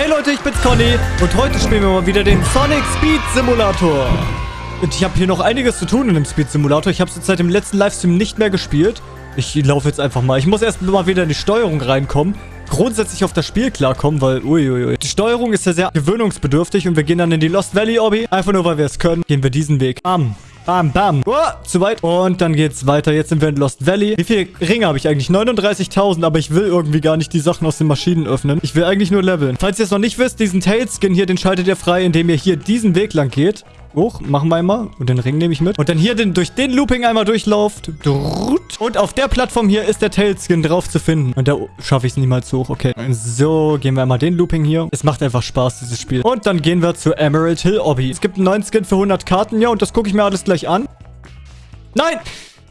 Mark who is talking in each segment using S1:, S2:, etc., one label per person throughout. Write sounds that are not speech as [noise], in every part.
S1: Hey Leute, ich bin's Conny und heute spielen wir mal wieder den Sonic Speed Simulator. Und ich habe hier noch einiges zu tun in dem Speed Simulator. Ich habe es seit dem letzten Livestream nicht mehr gespielt. Ich laufe jetzt einfach mal. Ich muss erst mal wieder in die Steuerung reinkommen. Grundsätzlich auf das Spiel klarkommen, weil uiuiui. Die Steuerung ist ja sehr gewöhnungsbedürftig und wir gehen dann in die Lost Valley Obby. Einfach nur, weil wir es können, gehen wir diesen Weg. Bam. Bam, bam. Oh, zu weit. Und dann geht's weiter. Jetzt sind wir in Lost Valley. Wie viele Ringe habe ich eigentlich? 39.000, aber ich will irgendwie gar nicht die Sachen aus den Maschinen öffnen. Ich will eigentlich nur leveln. Falls ihr es noch nicht wisst, diesen Tailskin hier, den schaltet ihr frei, indem ihr hier diesen Weg lang geht. Hoch, machen wir einmal. Und den Ring nehme ich mit. Und dann hier den, durch den Looping einmal durchlauft. Und auf der Plattform hier ist der Tailskin drauf zu finden. Und da schaffe ich es niemals hoch. Okay. So, gehen wir einmal den Looping hier. Es macht einfach Spaß, dieses Spiel. Und dann gehen wir zu Emerald Hill Obby. Es gibt einen neuen Skin für 100 Karten. Ja, und das gucke ich mir alles gleich an. Nein!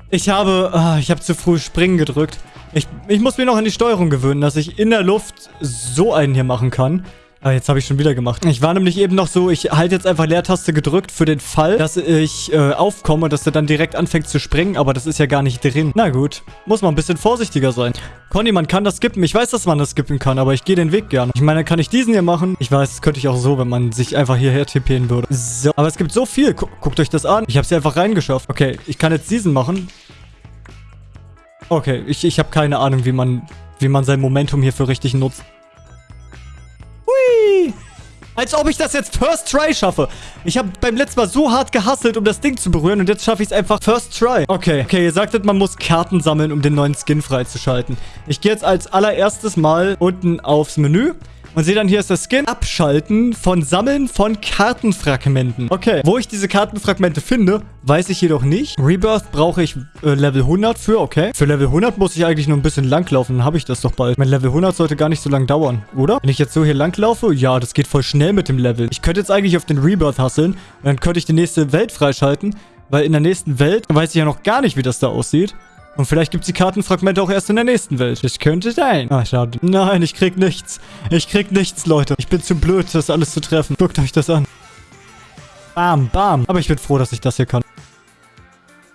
S1: Ich habe... Ah, ich habe zu früh Springen gedrückt. Ich, ich muss mir noch an die Steuerung gewöhnen, dass ich in der Luft so einen hier machen kann. Ah, jetzt habe ich schon wieder gemacht. Ich war nämlich eben noch so, ich halte jetzt einfach Leertaste gedrückt für den Fall, dass ich äh, aufkomme, dass er dann direkt anfängt zu springen, aber das ist ja gar nicht drin. Na gut, muss man ein bisschen vorsichtiger sein. Conny, man kann das skippen. Ich weiß, dass man das skippen kann, aber ich gehe den Weg gerne. Ich meine, kann ich diesen hier machen? Ich weiß, das könnte ich auch so, wenn man sich einfach hierher tippen würde. So, aber es gibt so viel. Gu guckt euch das an. Ich habe sie einfach reingeschafft. Okay, ich kann jetzt diesen machen. Okay, ich, ich habe keine Ahnung, wie man, wie man sein Momentum hierfür richtig nutzt. Als ob ich das jetzt First Try schaffe. Ich habe beim letzten Mal so hart gehasselt, um das Ding zu berühren. Und jetzt schaffe ich es einfach First Try. Okay, okay, ihr sagtet, man muss Karten sammeln, um den neuen Skin freizuschalten. Ich gehe jetzt als allererstes mal unten aufs Menü. Und sehe dann, hier ist das Skin. Abschalten von Sammeln von Kartenfragmenten. Okay, wo ich diese Kartenfragmente finde, weiß ich jedoch nicht. Rebirth brauche ich äh, Level 100 für, okay. Für Level 100 muss ich eigentlich nur ein bisschen langlaufen, dann habe ich das doch bald. Mein Level 100 sollte gar nicht so lang dauern, oder? Wenn ich jetzt so hier langlaufe, ja, das geht voll schnell mit dem Level. Ich könnte jetzt eigentlich auf den Rebirth hasseln und dann könnte ich die nächste Welt freischalten, weil in der nächsten Welt weiß ich ja noch gar nicht, wie das da aussieht. Und vielleicht gibt es die Kartenfragmente auch erst in der nächsten Welt. Das könnte sein. Ah, schade. Nein, ich krieg nichts. Ich krieg nichts, Leute. Ich bin zu blöd, das alles zu treffen. Guckt euch das an. Bam, bam. Aber ich bin froh, dass ich das hier kann.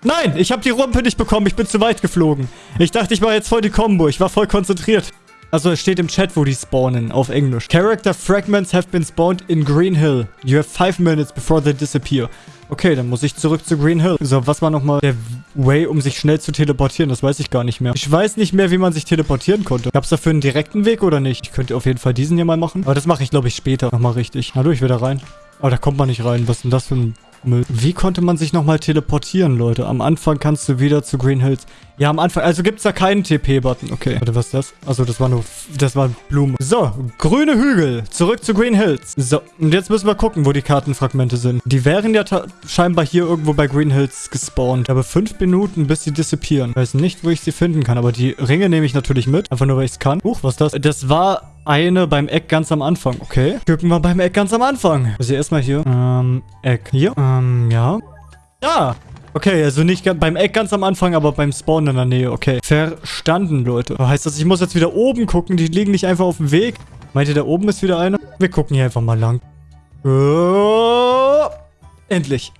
S1: Nein, ich habe die Rumpe nicht bekommen. Ich bin zu weit geflogen. Ich dachte, ich war jetzt voll die Combo. Ich war voll konzentriert. Also es steht im Chat, wo die spawnen, auf Englisch. Character fragments have been spawned in Green Hill. You have five minutes before they disappear. Okay, dann muss ich zurück zu Green Hill. So, was war nochmal der Way, um sich schnell zu teleportieren? Das weiß ich gar nicht mehr. Ich weiß nicht mehr, wie man sich teleportieren konnte. Gab es dafür einen direkten Weg oder nicht? Ich könnte auf jeden Fall diesen hier mal machen. Aber das mache ich, glaube ich, später nochmal richtig. Hallo, ich will da rein. Aber da kommt man nicht rein. Was ist denn das für ein Müll. Wie konnte man sich nochmal teleportieren, Leute? Am Anfang kannst du wieder zu Green Hills. Ja, am Anfang. Also gibt es da keinen TP-Button. Okay. Warte, was ist das? Also das war nur... Das war Blumen. So, grüne Hügel. Zurück zu Green Hills. So, und jetzt müssen wir gucken, wo die Kartenfragmente sind. Die wären ja scheinbar hier irgendwo bei Green Hills gespawnt. Aber fünf Minuten, bis sie disappearen. Ich weiß nicht, wo ich sie finden kann, aber die Ringe nehme ich natürlich mit. Einfach nur, weil ich es kann. Huch, was ist das? Das war eine beim Eck ganz am Anfang. Okay. Gucken wir beim Eck ganz am Anfang. Also erstmal hier. Ähm, Eck. Hier. Ähm, ja. Da. Okay, also nicht beim Eck ganz am Anfang, aber beim Spawn in der Nähe. Okay. Verstanden, Leute. Heißt das, ich muss jetzt wieder oben gucken? Die liegen nicht einfach auf dem Weg. Meint ihr, da oben ist wieder eine? Wir gucken hier einfach mal lang. Oh, endlich.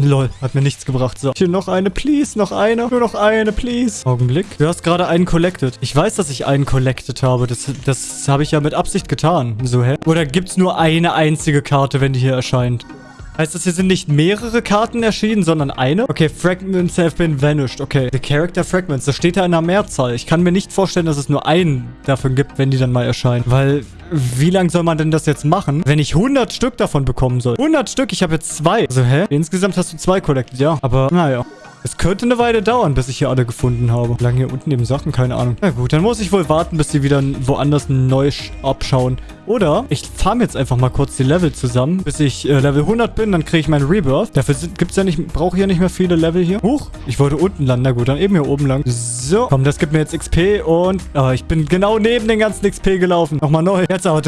S1: Lol, hat mir nichts gebracht. So, hier noch eine, please, noch eine. Nur noch eine, please. Augenblick. Du hast gerade einen collected. Ich weiß, dass ich einen collected habe. Das, das habe ich ja mit Absicht getan. So, hä? Oder gibt es nur eine einzige Karte, wenn die hier erscheint? Heißt das, hier sind nicht mehrere Karten erschienen, sondern eine? Okay, Fragments have been vanished. Okay, the character fragments. Das steht da in einer Mehrzahl. Ich kann mir nicht vorstellen, dass es nur einen davon gibt, wenn die dann mal erscheinen. Weil, wie lange soll man denn das jetzt machen, wenn ich 100 Stück davon bekommen soll? 100 Stück? Ich habe jetzt zwei. Also, hä? Insgesamt hast du zwei collected, ja. Aber, naja. Es könnte eine Weile dauern, bis ich hier alle gefunden habe. Wie lange hier unten eben Sachen? Keine Ahnung. Na gut, dann muss ich wohl warten, bis die wieder woanders neu abschauen. Oder ich farm jetzt einfach mal kurz die Level zusammen, bis ich äh, Level 100 bin. Dann kriege ich meinen Rebirth. Dafür gibt es ja nicht, brauche ich ja nicht mehr viele Level hier. Huch, ich wollte unten landen. Na gut, dann eben hier oben lang. So, komm, das gibt mir jetzt XP und... Oh, ich bin genau neben den ganzen XP gelaufen. Nochmal neu. Jetzt aber...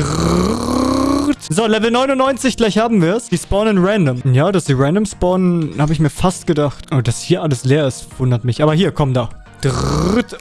S1: So, Level 99, gleich haben wir es. Die spawnen random. Ja, dass die random spawnen, habe ich mir fast gedacht. Oh, dass hier alles leer ist, wundert mich. Aber hier, komm da.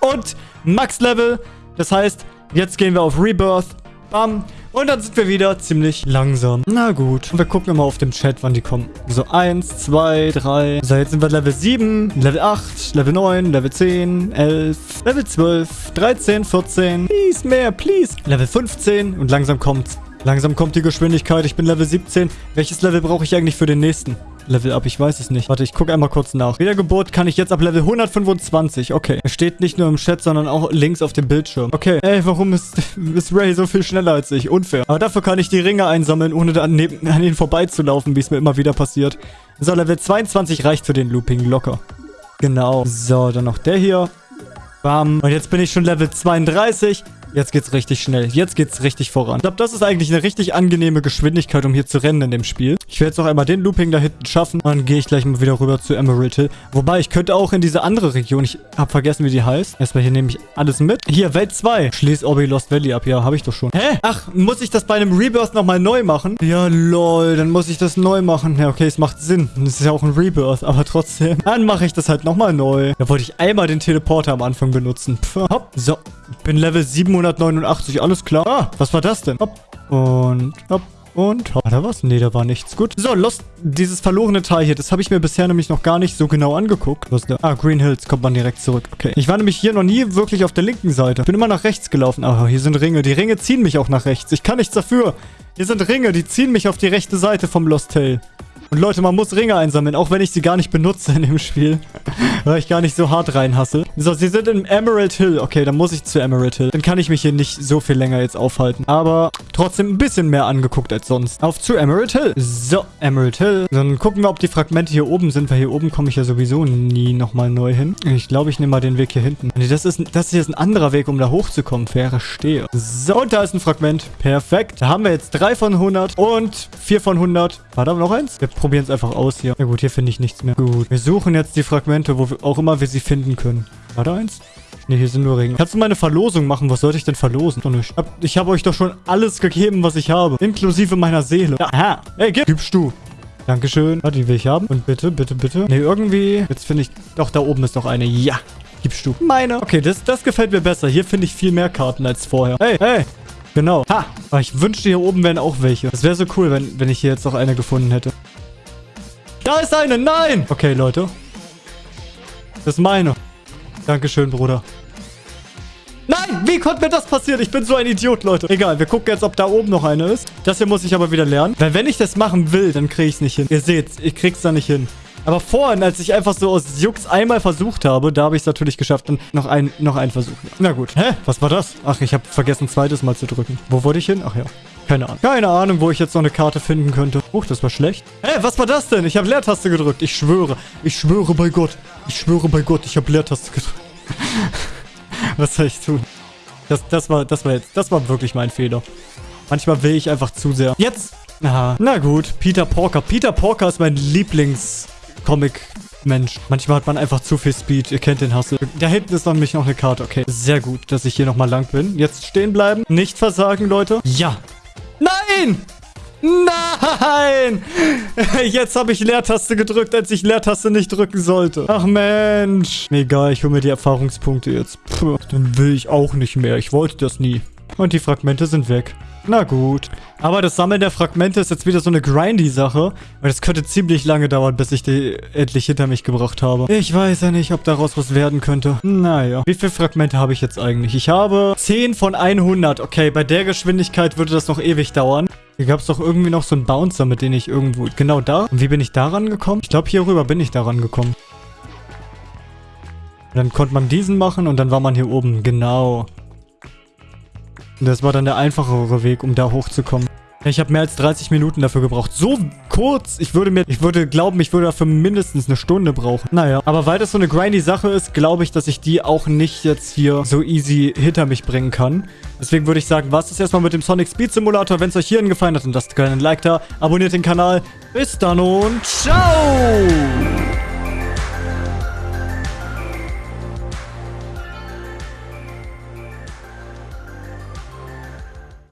S1: Und Max-Level. Das heißt, jetzt gehen wir auf Rebirth. Bam. Und dann sind wir wieder ziemlich langsam. Na gut. Und wir gucken immer auf dem Chat, wann die kommen. So, 1, 2, 3. So, jetzt sind wir Level 7, Level 8, Level 9, Level 10, 11, Level 12, 13, 14. Please, mehr, please. Level 15 und langsam kommt's. Langsam kommt die Geschwindigkeit. Ich bin Level 17. Welches Level brauche ich eigentlich für den nächsten? Level up, ich weiß es nicht. Warte, ich gucke einmal kurz nach. Wiedergeburt kann ich jetzt ab Level 125. Okay. Es steht nicht nur im Chat, sondern auch links auf dem Bildschirm. Okay. Ey, warum ist, [laughs] ist Ray so viel schneller als ich? Unfair. Aber dafür kann ich die Ringe einsammeln, ohne an, an ihn vorbeizulaufen, wie es mir immer wieder passiert. So, Level 22 reicht für den Looping locker. Genau. So, dann noch der hier. Bam. Und jetzt bin ich schon Level 32. Jetzt geht's richtig schnell. Jetzt geht's richtig voran. Ich glaube, das ist eigentlich eine richtig angenehme Geschwindigkeit, um hier zu rennen in dem Spiel. Ich werde jetzt noch einmal den Looping da hinten schaffen. Dann gehe ich gleich mal wieder rüber zu Emerald Hill. Wobei, ich könnte auch in diese andere Region. Ich habe vergessen, wie die heißt. Erstmal hier nehme ich alles mit. Hier, Welt 2. Schließ Orbi Lost Valley ab. Ja, habe ich doch schon. Hä? Ach, muss ich das bei einem Rebirth nochmal neu machen? Ja, lol. Dann muss ich das neu machen. Ja, okay, es macht Sinn. Das ist ja auch ein Rebirth, aber trotzdem. Dann mache ich das halt nochmal neu. Da wollte ich einmal den Teleporter am Anfang benutzen. Pff, hopp. So, bin Level 789 alles klar. Ah, was war das denn? Hopp. Und hopp. Und war da was? Nee, da war nichts. Gut. So, Lost, dieses verlorene Teil hier, das habe ich mir bisher nämlich noch gar nicht so genau angeguckt. Was da? Ah, Green Hills, kommt man direkt zurück. Okay. Ich war nämlich hier noch nie wirklich auf der linken Seite. Bin immer nach rechts gelaufen. Aber hier sind Ringe. Die Ringe ziehen mich auch nach rechts. Ich kann nichts dafür. Hier sind Ringe, die ziehen mich auf die rechte Seite vom Lost Tail. Und Leute, man muss Ringe einsammeln, auch wenn ich sie gar nicht benutze in dem Spiel. [laughs] weil ich gar nicht so hart reinhasse. So, sie sind im Emerald Hill. Okay, dann muss ich zu Emerald Hill. Dann kann ich mich hier nicht so viel länger jetzt aufhalten. Aber trotzdem ein bisschen mehr angeguckt als sonst. Auf zu Emerald Hill. So, Emerald Hill. Dann gucken wir, ob die Fragmente hier oben sind, weil hier oben komme ich ja sowieso nie nochmal neu hin. Ich glaube, ich nehme mal den Weg hier hinten. Nee, das ist, das ist jetzt ein anderer Weg, um da hochzukommen. Faire stehe. So, und da ist ein Fragment. Perfekt. Da haben wir jetzt 3 von 100 und 4 von 100. War da noch eins? Wir probieren es einfach aus hier. Na gut, hier finde ich nichts mehr. Gut. Wir suchen jetzt die Fragmente, wo auch immer wir sie finden können. War da eins? Ne, hier sind nur Ringe. Kannst du mal eine Verlosung machen? Was sollte ich denn verlosen? Doch nicht. Ich habe hab euch doch schon alles gegeben, was ich habe. Inklusive meiner Seele. Aha. Ey, gib, gibst du. Dankeschön. Warte, die will ich haben. Und bitte, bitte, bitte. Ne, irgendwie... Jetzt finde ich... Doch, da oben ist noch eine. Ja. Gibst du. Meine. Okay, das, das gefällt mir besser. Hier finde ich viel mehr Karten als vorher. Hey, hey. Genau. Ha! Aber ich wünschte, hier oben wären auch welche. Das wäre so cool, wenn, wenn ich hier jetzt noch eine gefunden hätte. Da ist eine! Nein! Okay, Leute. Das ist meine. Dankeschön, Bruder. Nein! Wie konnte mir das passieren? Ich bin so ein Idiot, Leute. Egal, wir gucken jetzt, ob da oben noch eine ist. Das hier muss ich aber wieder lernen. Weil wenn ich das machen will, dann kriege ich es nicht hin. Ihr seht, ich krieg's da nicht hin. Aber vorhin, als ich einfach so aus Jux einmal versucht habe, da habe ich es natürlich geschafft. Und noch ein, noch ein Versuch. Na gut. Hä? Was war das? Ach, ich habe vergessen, zweites Mal zu drücken. Wo wollte ich hin? Ach ja. Keine Ahnung. Keine Ahnung, wo ich jetzt noch eine Karte finden könnte. Huch, das war schlecht. Hä, was war das denn? Ich habe Leertaste gedrückt. Ich schwöre. Ich schwöre bei Gott. Ich schwöre bei Gott, ich habe Leertaste gedrückt. [laughs] was soll ich tun? Das, das war, das war jetzt, das war wirklich mein Fehler. Manchmal will ich einfach zu sehr. Jetzt! Aha. Na gut, Peter Porker. Peter Porker ist mein Lieblings-Comic Mensch, manchmal hat man einfach zu viel Speed. Ihr kennt den Hustle. Da hinten ist nämlich noch eine Karte. Okay, sehr gut, dass ich hier nochmal lang bin. Jetzt stehen bleiben. Nicht versagen, Leute. Ja, Nein! Nein! [laughs] Jetzt habe ich Leertaste gedrückt, als ich Leertaste nicht drücken sollte. Ach Mensch. Egal, ich hole mir die Erfahrungspunkte jetzt. Puh, dann will ich auch nicht mehr. Ich wollte das nie. Und die Fragmente sind weg. Na gut. Aber das Sammeln der Fragmente ist jetzt wieder so eine grindy-Sache. Weil das könnte ziemlich lange dauern, bis ich die endlich hinter mich gebracht habe. Ich weiß ja nicht, ob daraus was werden könnte. Naja. Wie viele Fragmente habe ich jetzt eigentlich? Ich habe 10 von 100. Okay, bei der Geschwindigkeit würde das noch ewig dauern. Hier gab es doch irgendwie noch so einen Bouncer, mit dem ich irgendwo... Genau da. Und wie bin ich daran gekommen? Ich glaube, hier rüber bin ich daran gekommen. dann konnte man diesen machen und dann war man hier oben. Genau. Das war dann der einfachere Weg, um da hochzukommen. Ich habe mehr als 30 Minuten dafür gebraucht. So kurz. Ich würde mir, ich würde glauben, ich würde dafür mindestens eine Stunde brauchen. Naja, aber weil das so eine grindy Sache ist, glaube ich, dass ich die auch nicht jetzt hier so easy hinter mich bringen kann. Deswegen würde ich sagen, was ist erstmal mit dem Sonic Speed Simulator. Wenn es euch hierhin gefallen hat, dann lasst gerne ein Like da, abonniert den Kanal. Bis dann und ciao!